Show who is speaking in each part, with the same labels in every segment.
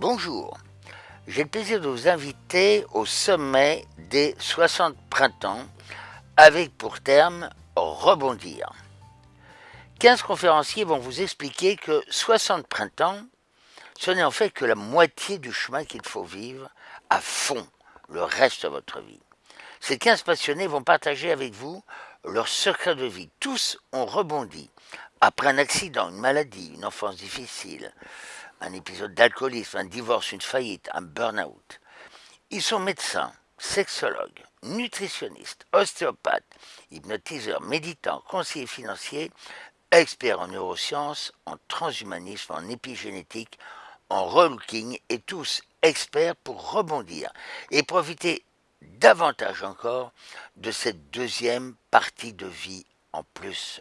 Speaker 1: Bonjour, j'ai le plaisir de vous inviter au sommet des 60 printemps avec pour terme rebondir. 15 conférenciers vont vous expliquer que 60 printemps, ce n'est en fait que la moitié du chemin qu'il faut vivre à fond le reste de votre vie. Ces 15 passionnés vont partager avec vous leur secret de vie. Tous ont rebondi après un accident, une maladie, une enfance difficile, un épisode d'alcoolisme, un divorce, une faillite, un burn-out. Ils sont médecins, sexologues, nutritionnistes, ostéopathes, hypnotiseurs, méditants, conseillers financiers, experts en neurosciences, en transhumanisme, en épigénétique, en relooking et tous experts pour rebondir et profiter davantage encore de cette deuxième partie de vie en plus.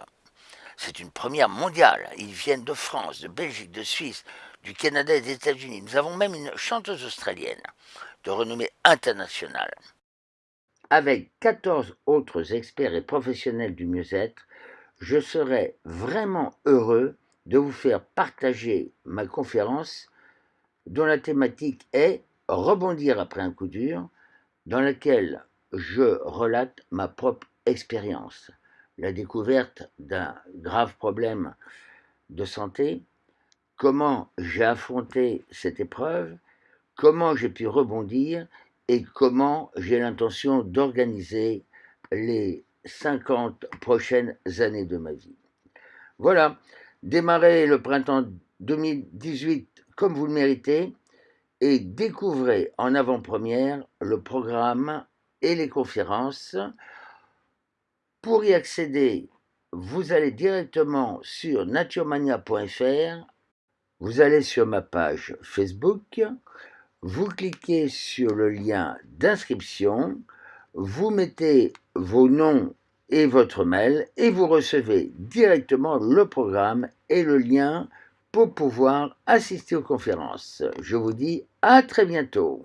Speaker 1: C'est une première mondiale. Ils viennent de France, de Belgique, de Suisse, du Canada et des États-Unis. Nous avons même une chanteuse australienne de renommée internationale. Avec 14 autres experts et professionnels du mieux-être, je serai vraiment heureux de vous faire partager ma conférence dont la thématique est Rebondir après un coup dur, dans laquelle je relate ma propre expérience, la découverte d'un grave problème de santé, comment j'ai affronté cette épreuve, comment j'ai pu rebondir? Et comment j'ai l'intention d'organiser les 50 prochaines années de ma vie? Voilà, démarrez le printemps 2018 comme vous le méritez et découvrez en avant-première le programme et les conférences. Pour y accéder, vous allez directement sur naturemania.fr vous allez sur ma page Facebook, vous cliquez sur le lien d'inscription, vous mettez vos noms et votre mail et vous recevez directement le programme et le lien pour pouvoir assister aux conférences. Je vous dis à très bientôt.